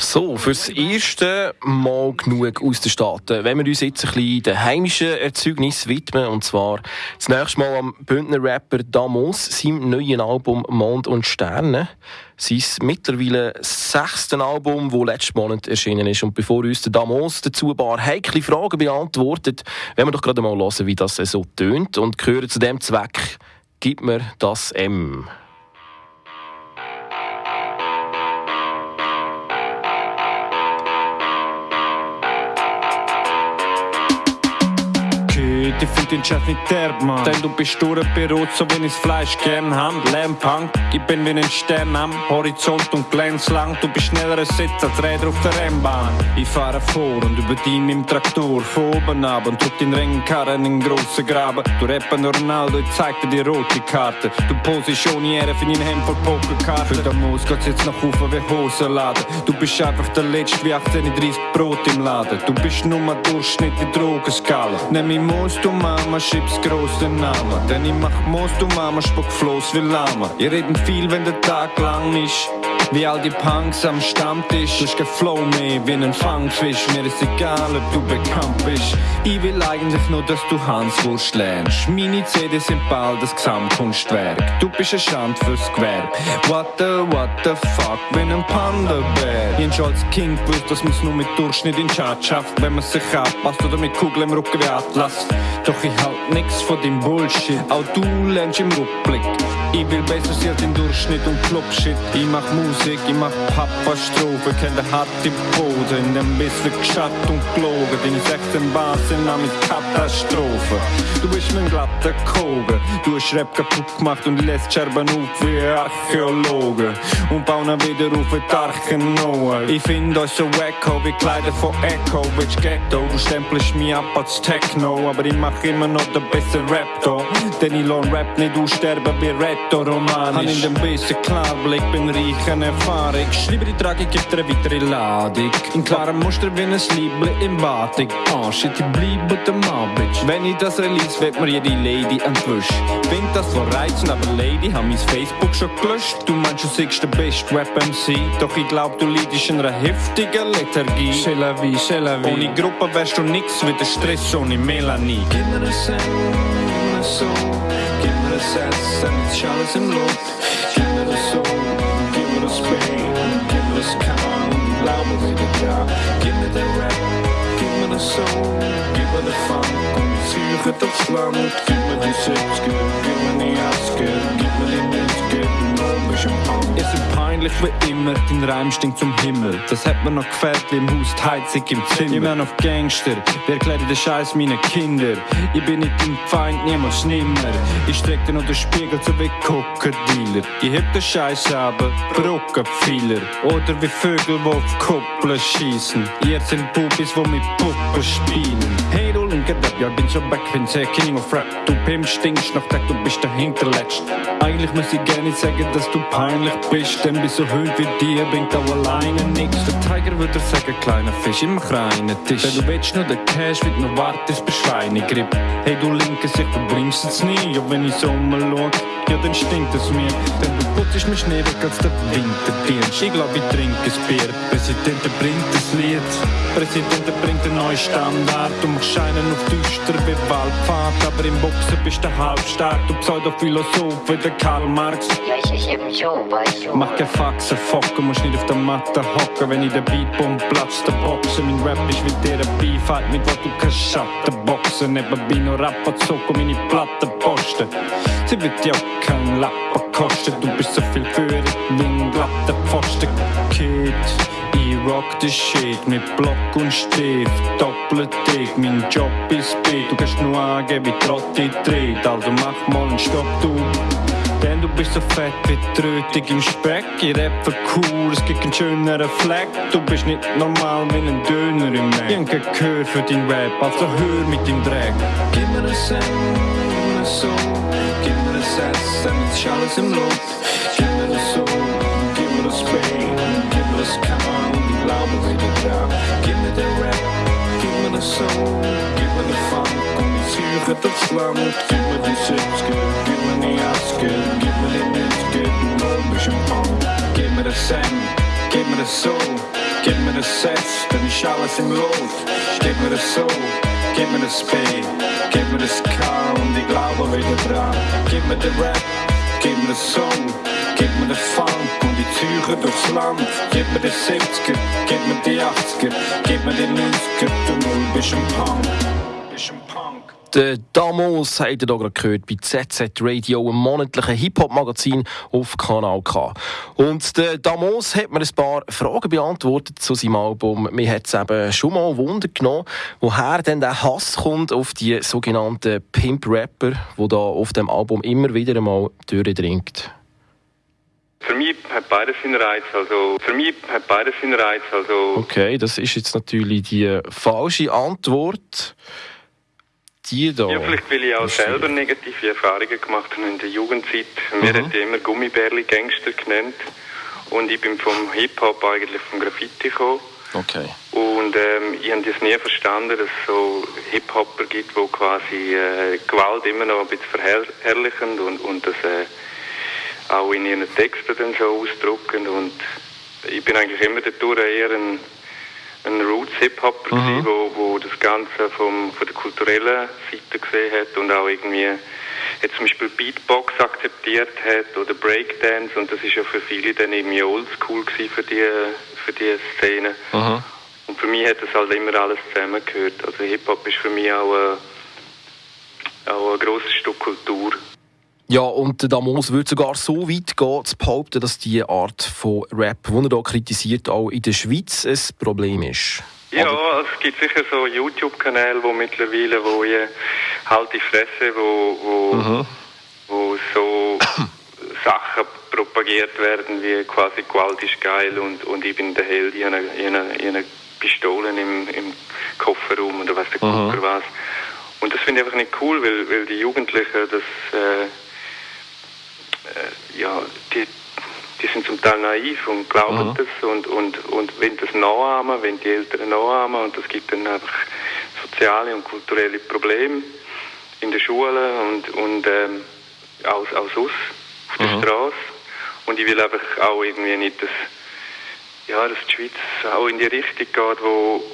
So, fürs erste Mal genug aus den Staaten. Wenn wir uns jetzt ein bisschen den heimischen Erzeugnis widmen, und zwar das nächste Mal am Bündner Rapper Damos, seinem neuen Album Mond und Sterne. Sein mittlerweile sechste Album, das letzten Monat erschienen ist. Und bevor uns der Damos dazu ein paar heikle Fragen beantwortet, werden wir doch gerade mal hören, wie das so tönt und hören zu dem Zweck, gib mir das M. ich find den Chef nicht derb, Mann. Denn du bist durchberot, so wenn ich's Fleisch gern hand. Lärmpunk, ich bin wie ein Stern am Horizont und glänz lang. Du bist schneller als Sitz als Räder auf der Rennbahn. Ich fahre vor und über die mit dem Traktor von oben ab und drück den Rennkarren in den grossen Graben. Du rappen Ronaldo, ich zeig dir die rote Karte. Du posest ohne Ehre für dein Hemd voll Pokerkarten. Für den Moos geht's jetzt nach oben wie Hosenladen. Du bist einfach der Letzte wie 1830 Brot im Laden. Du bist nur Durchschnitt in Drogenskala. Nimm ich Moos, du Mama, schieb's groß den Namen. Denn ich mach Moos, du Mama, spuck Floß wie Lama. Ihr reden viel, wenn der Tag lang ist. Wie all die Punks am Stammtisch. Du hast kein Flow mehr wie ein Fangfisch. Mir ist egal, ob du bekannt bist. Ich will eigentlich nur, dass du Hanswurst lernst. Meine CDs sind bald das Gesamtkunstwerk. Du bist ein Schand fürs Gewerb. What the, what the fuck, wenn ein. Ich hab schon als Kind gewusst, dass man's nur mit Durchschnitt in Chat schafft, wenn man sich abpasst oder mit Kugeln im Rücken wie Atlas. Doch ich halt nix von dem Bullshit. Auch du lernst im Rückblick. Ich will besser sein als im Durchschnitt und Clubshit. Ich mach Musik, ich mach Papa-Strophe, kenn den harten Boden. Dem Biss wird geschaut und gelogen. Deine 16 Bars sind mit Katastrophe. Du bist mein glatter Koge. Du hast Rap kaputt gemacht und lässt Scherben auf wie Archäologen. Und bauen wieder auf wie die Archen Noah. Ich find euch so wacko wie Kleider von Echo, Bitch Ghetto. Du stempelst mich ab als Techno, aber ich mach immer noch den besten Rap da. Denn ich lohn Rap nicht aussterben wie Retto-Romanisch. Han in dem besten Klarblick, bin reich Erfahrung. Schreibe die Tragik, gibt eine weitere Ladung. In klarem Muster wie ein Liebling im Batik. Ah, shit, ich bleib Mann, Bitch. Wenn ich das release, wird mir jede Lady entwischt. Find das so reizend, aber Lady, hab mein Facebook schon gelöscht. Du meinst, du siehst der beste Rap-MC. Doch ich glaub, du leidest in einer heftigen Lethargie. C'est la vie, c'est la vie. Ohne Gruppe wärst du nix wie der Stress ohne Melanie. Gib mir ein Cent, gib mir ein Soul, gib mir ein Satz, dann ist alles im Lot. Wieder da. Gib mir den Rap, gib mir das Soul, gib mir den Funk und ich ziehe das Land. Gib mir die 60, gib mir die 80, gib mir die 90, Ihr seid peinlich wie immer, dein Reim stinkt zum Himmel. Das hat mir noch gefällt, wie im Haus die Heizung im Zimmer. Ich bin auf Gangster, wer erklärt den Scheiß meinen Kinder? Ich bin nicht dein Feind, niemals nimmer. Ich streck dir noch den Spiegel so wie Coca-Dealer. Ich heb den Scheiß aber, Brockenpfeiler. Oder wie Vögel, die auf Koppeln schießen. Ihr sind Bubis, die mit Puppen spielen. Hey, linke Depp, ja, bin schon back, bin sehr King of Rap. Du Pim stinkst noch Tag, du bist der Hinterletzt. Eigentlich muss ich gerne sagen, dass du peinlich bist, denn bei so Höhen wie dir bringt auch alleine nix. Der Tiger würde sagen, kleiner Fisch, immer reinen Tisch. Wenn du willst nur den Cash, wird noch wartest, bis Schweine grip. Hey, du linke Sicht, du bringst es nie. Ja, wenn ich so umschau, ja, dann stinkt es mir. Denn du putzt mich Schnee als der Winterdienst. Ich glaub, ich trinke ein Bier. Präsident bringt das Lied. Präsident bringt einen neuen Standard. Du machst scheinen auf düster wie Waldpfad. Aber im Boxen bist du halbstark. Du Pseudophilosoph wie der Karl Marx. Ja, ich, ich eben schon, weißt du. Mach kein Faxen, Focken, musst nicht auf der Matte hocken. Wenn ich den Beat bumm, platzt der Boxen. Mein Rap ist wie der Beef, halt mit wo du kannst Schatten boxen. Nebenbei noch Rapper zocken, meine Platten posten. Sie wird ja auch kein Lappen kosten. Du bist so viel für wie ein glatter Pfosten. Kid, ich rock the shit mit Block und Stift. Doppelt dick, mein Job ist Beat. Du kannst nur angeben, wie Trotti dreht. Also mach mal einen Stopp, du. Denn du bist so fett wie Trötig im Speck. Ich rap für cool, es gibt einen schöneren Fleck. Du bist nicht normal wie ein Döner im Mac. Ich hab kein Gehör für dein Rap, also hör mit dem Dreck. Gib mir ein Cent, gib mir ein ein Satz, dann ist alles im Lot. Gib mir das Soul, gib mir das Pain, gib mir das Calm, ich glaube wieder da. Gib mir den Rap, gib mir das Soul, gib mir den Funk und ich ziehe das Land. Gib mir die 70, gib mir die 80, gib mir die 90, noch ein bisschen Punk. ein Cent, gib mir das so, gib mir das Sex, dann ist alles im Lot. Gib mir das so, gib mir das B, gib mir das K und ich glaube wieder dran. Gib mir den Rap, gib mir den Song, gib mir den Funk und die Züge durchs Land. Gib mir den 70er, gib mir die 80er, gib mir die 90er, du Null bist ein Punk. Bist ein Punk. Der Damos habt ihr hier gerade gehört bei ZZ Radio, einem monatlichen Hip-Hop-Magazin auf Kanal K. Und der Damos hat mir ein paar Fragen beantwortet zu seinem Album. Mir hat es eben schon mal Wunder genommen, woher denn der Hass kommt auf die sogenannten Pimp-Rapper, die da auf dem Album immer wieder einmal durchdringt. Für mich hat beides seinen Reiz. Also, für mich hat beides seinen Reiz. Also, Okay, das ist jetzt natürlich die falsche Antwort. Die da. ja, vielleicht weil ich auch selber negative Erfahrungen gemacht habe in der Jugendzeit. Mir hat ja immer Gummibärli Gangster genannt. Und ich bin vom Hip-Hop eigentlich vom Graffiti gekommen. Okay. Und ähm, ich habe das nie verstanden, dass es so Hip-Hopper gibt, die quasi äh, Gewalt immer noch ein bisschen verherrlichen und, und das äh, auch in ihren Texten dann so ausdrücken. Und ich bin eigentlich immer dadurch eher ein, ein Roots-Hip-Hopper, gewesen, wo, wo das Ganze vom, von der kulturellen Seite gesehen hat und auch irgendwie jetzt zum Beispiel Beatbox akzeptiert hat oder Breakdance und das ist ja für viele dann irgendwie oldschool gewesen für die, für die Szene. Und für mich hat das halt immer alles zusammengehört. Also Hip-Hop ist für mich auch, äh, auch ein grosses Stück Kultur. Ja, und der Damos würde sogar so weit gehen, zu behaupten, dass die Art von Rap, die er hier kritisiert, auch in der Schweiz ein Problem ist. Ja, es gibt sicher so YouTube-Kanäle, wo mittlerweile, wo ich halt die Fresse, wo, wo, wo so Sachen propagiert werden, wie quasi Gewalt ist geil und, und ich bin der Held, ich habe eine, ich habe eine, Pistole im, im Kofferraum oder weiß der Gucker was. Und das finde ich einfach nicht cool, weil, weil die Jugendlichen das, äh, äh, ja, die, die sind zum Teil naiv und glauben das und, und, und wenn das nachahmen, wenn die Eltern nachahmen und das gibt dann einfach soziale und kulturelle Probleme in der Schule und, und ähm, auch, auch sonst auf der Straße. Und ich will einfach auch irgendwie nicht, dass, ja, dass die Schweiz auch in die Richtung geht, wo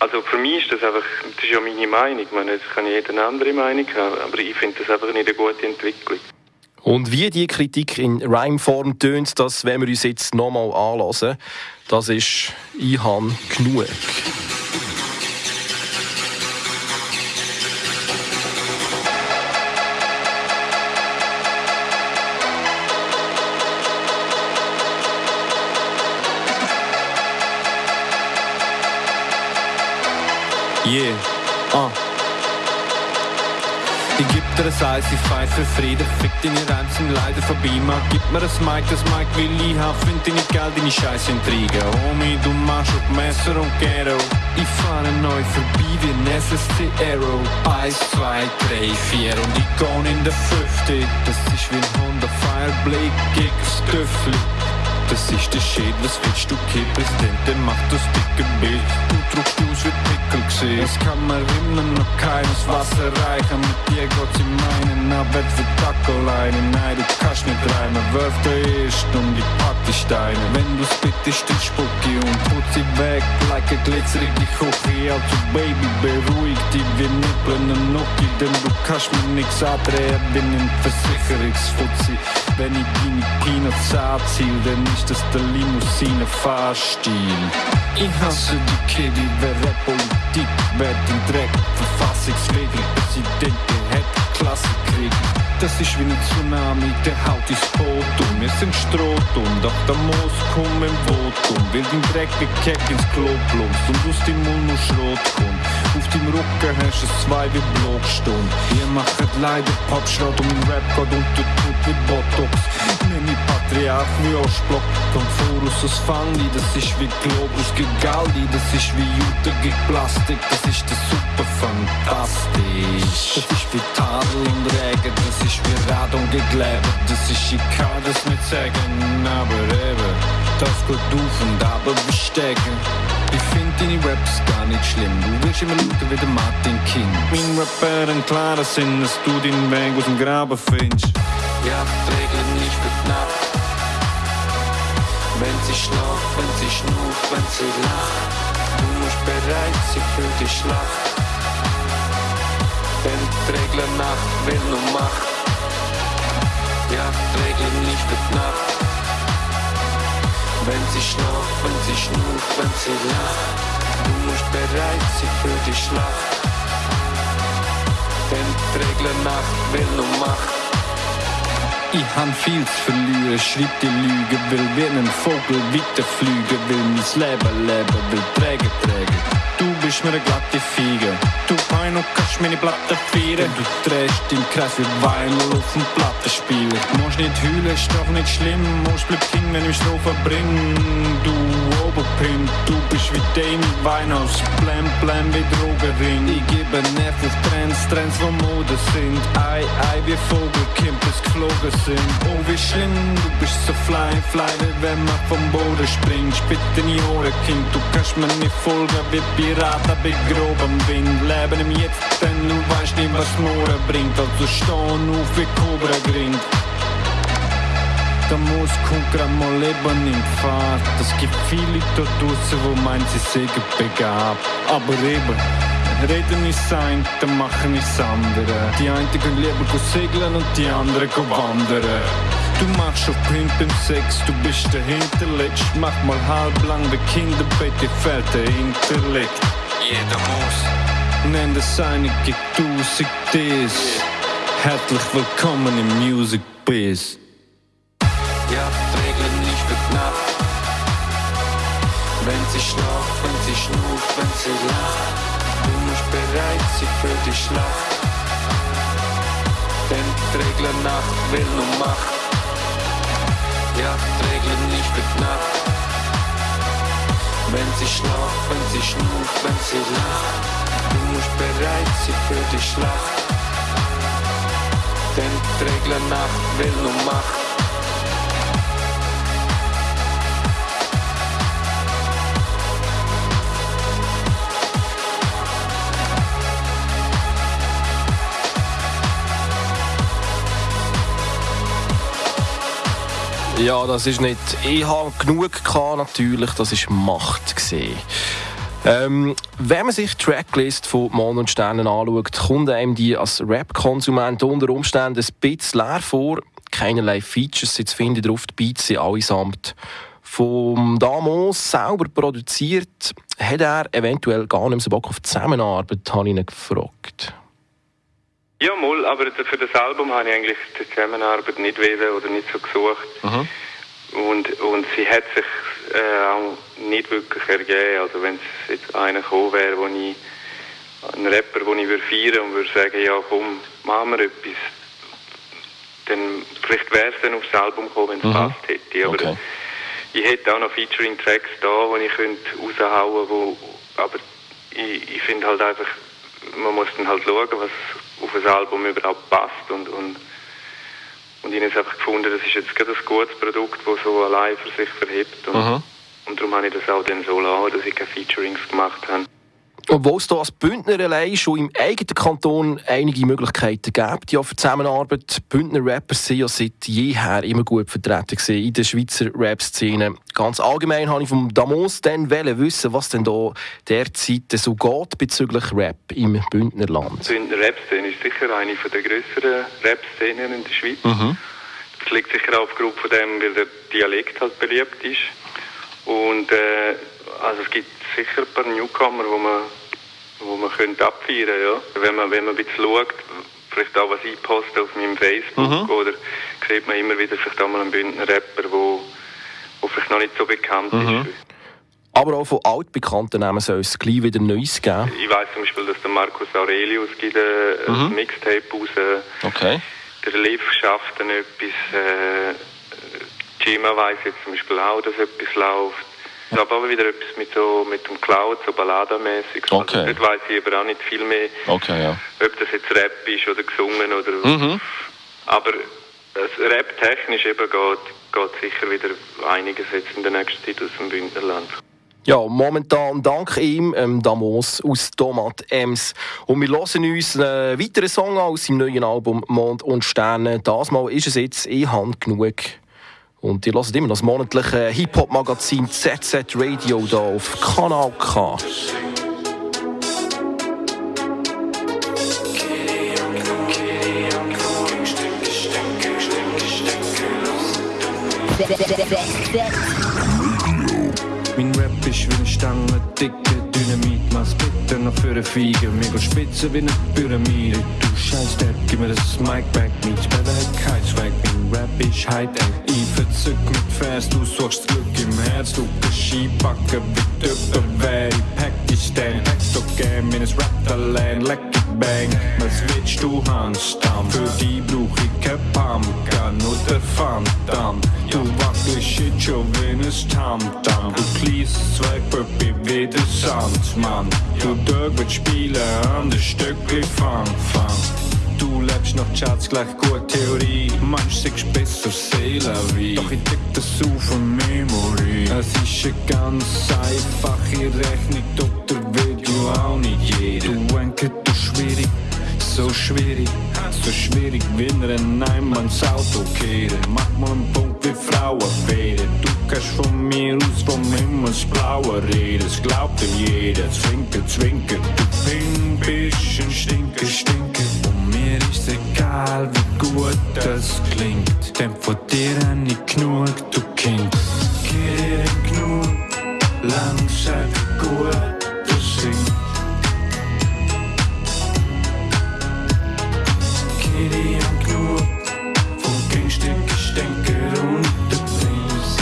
also für mich ist das einfach, das ist ja meine Meinung, ich meine, das kann jeder eine andere Meinung haben, aber ich finde das einfach nicht eine gute Entwicklung. Und wie die Kritik in Rhymeform tönt, das werden wir uns jetzt nochmal anlassen. Das ist «Ich han genug». Yeah, ah. Dir das Eis, ich pfeif für Frieden. Fick deine Reims sind leider vorbei. Man gib mir das Mic, das Mic will ich haben. Find deine geil, deine scheiß Intrigen. Homie, du machst auf Messer und Ghetto. Ich fahre neu vorbei wie ein SSC Arrow. Eins, zwei, drei, vier und ich geh in der Fünfte. Das ist wie ein Honda Fireblade gegen das Töffli das ist der Shit, was willst du Präsident, der macht das dicke Bild. Du druckst aus gesehen. Es kann mir immer noch keines Wasser reichen. Mit dir geht's in meinen Arbeit wie Tacoleine. Nein, du kannst nicht reimen. Wirf der erst pack die Steine. Wenn du's bittest, dann spuck ich und putz sie weg. Like a glitzerige Küche. Also Baby, beruhig dich, wir nippeln einen Nuki. Denn du kannst mir nix andrehen, bin im Versicherungsfuzzi. Wenn ich deine Peanuts anziel, dann ist das der Limousine-Fahrstil. Ich hasse die Kitty, wer Politik, wer den Dreck, verfassungswidrig, Präsident, der hätte Klasse kriegen. Das ist wie ein Tsunami, der haut ins Boot um. Wir sind Strohtum, doch der Moos kommt im Votum. Will den Dreck wie Keck ins Klo plumpst und aus dem Mund nur Schrot kommt. Auf dem Rücken hast du zwei wie Blockstunden. Ihr macht leider Popschrott und mein Rap geht unter Tut wie Botox. Nenn ich Patriarch wie Ostblock. Kommt voraus aus Fandi, das ist wie Globus gegen Galdi. Das ist wie Jute gegen Plastik, das ist der super fantastisch. Das ist wie Tadel und Regen, das ist wie Radon gegen Leben. Das ist, ich kann das nicht sagen, aber eben. Das geht auf und ab, wir steigen. Ich find deine Raps gar nicht schlimm. Du willst immer lauten wie der Martin King. Mein Rapper ein klarer Sinn, dass du deinen Weg aus dem Graben findest. Ja, die Regeln nicht für knapp. Wenn sie schlaft, wenn sie schnuft, wenn sie lacht. Du musst bereit sein für die Schlacht. Denn die Regel Nacht will nur Macht. Ja, Regel nicht mit Nacht. Wenn sie schlaft, wenn sie schnuft, wenn sie lacht. Du musst bereit sein für die Schlacht. Denn die Regel Nacht will nur Macht. Ich han viel zu verlieren, schreib die Lüge, will wie ein Vogel weiterfliegen, will mein Leben leben, will trägen, trägen. Du bist mir eine glatte Fiege, du Peino kannst meine Platte feiern. Du drehst im Kreis wie Wein auf dem Plattenspieler. Musst nicht heulen, ist doch nicht schlimm, musst bleib King, wenn ich Strophe bring. Du Oberpimp, du bist wie Demi Winehouse, blam blam wie Drogenring. Ich gebe Nerv auf Trends, Trends, wo Mode sind. Ei, ei, wie Vogelkind, bis geflogen sind. Oh, wie schlimm, du bist so fly, fly, wie wenn man vom Boden springt. Spit in die Ohren, Kind, du kannst mir nicht folgen, wie Piraten bei grobem Wind. Leben im Jetzt, denn du weißt nicht, was morgen bringt. Also stehen auf wie Cobra gringt. Da muss grad mal Leben in Fahrt. Es gibt viele dort draussen, wo meinen, sie sägen begabt. Aber eben, reden ist sein, dann machen ist andere. Die einen gehen lieber segeln und die anderen go wandern. Du machst auf Pimp im Sex, du bist der Hinterletzt. Mach mal halblang wie Kinderbett, dir fehlt der Intellekt. Jeder muss. Nenn das eine, gib tausend Ds. Herzlich willkommen im Music Biz. Ja, Regeln nicht Nacht. Wenn sie schlaft, wenn sie schnuft, wenn sie lacht. Du musst bereit sein für die Schlacht. Denn die Regeln Nacht will nur Macht. Ja, Regeln nicht Nacht. Wenn sie schlaft, wenn sie schnuft, wenn sie lacht. Du musst bereit sein für die Schlacht. Denn die Nacht will nur Macht. Ja, das ist nicht. Ich habe genug gehabt, natürlich. Das ist Macht gesehen. Ähm, wenn man sich die Tracklist von Mond und Sternen anschaut, kommt einem die als Rap-Konsument unter Umständen ein bisschen leer vor. Keinerlei Features sind zu finden drauf. Die Beats sind allesamt vom Damos selber produziert. Hat er eventuell gar nicht so Bock auf die Zusammenarbeit, habe ich ihn gefragt. Ja, mal, aber für das Album habe ich eigentlich die Zusammenarbeit nicht wählen oder nicht so gesucht. Mhm. Und, und sie hat sich äh, auch nicht wirklich ergeben. Also wenn es jetzt einer gekommen wäre, wo ich, ein Rapper, den ich würde feiern und würde sagen, ja komm, machen wir etwas, dann vielleicht wäre es dann aufs Album gekommen, wenn es Mhm. passt hätte. Aber Okay. ich hätte auch noch Featuring-Tracks da, die ich könnte raushauen wo aber ich, ich finde halt einfach, man muss dann halt schauen, was auf ein Album überhaupt passt und, und, und ich habe einfach gefunden, das ist jetzt gerade ein gutes Produkt, das so allein für sich verhebt und, Mhm. und darum habe ich das auch dann so lassen, dass ich keine Featurings gemacht habe. Obwohl es da als Bündner allein schon im eigenen Kanton einige Möglichkeiten gibt ja, für Zusammenarbeit. Bündner Rapper sind ja seit jeher immer gut vertreten in der Schweizer Rap-Szene. Ganz allgemein habe ich vom Damos dann wissen, was denn da derzeit so geht bezüglich Rap im Bündnerland. Bündner Rap-Szene ist sicher eine von der grösseren Rap-Szenen in der Schweiz. Das liegt sicher auch aufgrund von dem, weil der Dialekt halt beliebt ist. Und äh, also es gibt sicher ein paar Newcomer, wo man, wo man könnte abfeiern ja. Wenn man, wenn man ein bisschen schaut, vielleicht auch was ich poste auf meinem Facebook, oder sieht man immer wieder vielleicht auch mal einen Bündner Rapper, wo, wo vielleicht noch nicht so bekannt ist. Aber auch von altbekannten Namen soll es gleich wieder Neues geben. Ich weiß zum Beispiel, dass der Markus Aurelius gibt äh, ein Mixtape raus. Okay. Der Liv schafft dann etwas. Äh, Gima weiss jetzt zum Beispiel auch, dass etwas läuft. Ich habe aber wieder etwas mit, so, mit dem Cloud, so balladenmäßig. Okay. Also, dort weiss ich aber auch nicht viel mehr, Okay, ja. ob das jetzt Rap ist oder gesungen oder. Mhm. Aber Rap-technisch eben geht, geht sicher wieder einiges jetzt in der nächsten Zeit aus dem Bündnerland. Ja, momentan dank ihm, ähm, Damos aus Tomat Ems. Und wir hören uns einen weiteren Song aus seinem neuen Album Mond und Sterne. Das Mal ist es jetzt «Ich habe genug Und ihr hört immer das monatliche Hip-Hop-Magazin ZZ Radio hier auf Kanal K. Mein Rap ist wie eine Stange, dicke Dynamit. Mach's bitte noch für eine Fiege. Mega spitze wie eine Pyramide. Du scheiß Depp, gib mir das Mic back. Mein Spieler hat kein Swag. Mein Rap ist High-Tech. Ich verzück mit Vers, du suchst Glück im Herz. Du kannst Skipacken wie wäre. Ich pack dich pack so gern, meines Rap-Talent. Leck Bang, was willst du, Handstamm? Für die brauch ich kein Pumpgun oder Phantom. Du wackelst shit schon wie ein Tamtam. Du kleines Zweigpuppe wie der Sandmann. Du willst spielen an der Stückli Fang, Fang. Du lebst noch Schatz gleich gut Theorie. Manch sagst besser Seele wie. Doch ich deck das auf eine Memory. Es ist eine ganz einfache Rechnung, der du auch nicht jeder. Du denkst, du schwierig, so schwierig, so schwierig, wenn er ein Einmanns Auto kehren. Mach mal einen Punkt wie Frauenfäden. Du kannst von mir aus vom Himmelsblauen reden. Es glaubt ihm jeder, zwinker, zwinker. Du bin bist ein Stinker, Stinker. Und mir ist egal, wie gut das klingt. Denn von dir hab ich genug, du Kind. Geh genug, langsam gut, du singst. Kitty am Knur Vom Gegenstück Stänker und der Prinz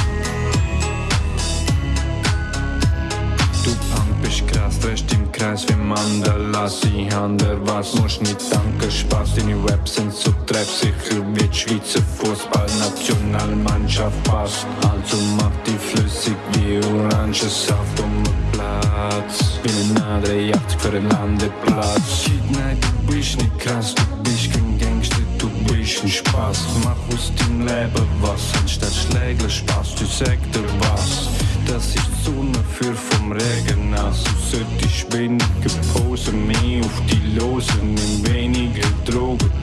Du Punk bist krass, drehst im Kreis wie Mandala. Sie haben der was, musst nicht danken, Spaß. Deine Raps sind so treffsicher wie die Schweizer Fußballnationalmannschaft. Passt Also mach die flüssig wie Orangensaft den Platz Bin ein anderer Jagd für einen Landeplatz nein, du bist nicht krass, du bist kein Gangster, du bist ein Spaß Mach aus deinem Leben was, anstatt Schläger Spaß, du sag dir was das ist Sonne für vom Regen nass. Du solltest weniger posen, mehr auf die Losen, nimm weniger Drogen.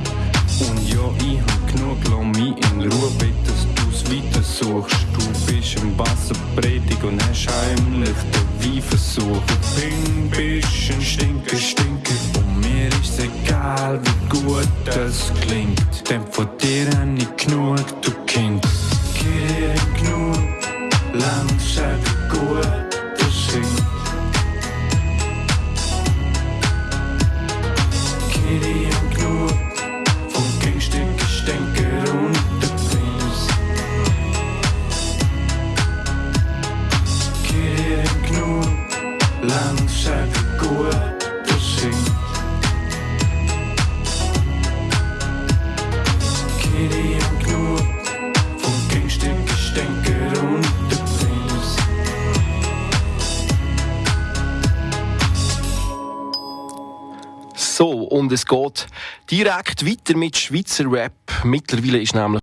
Direkt weiter mit Schweizer Rap. Mittlerweile ist nämlich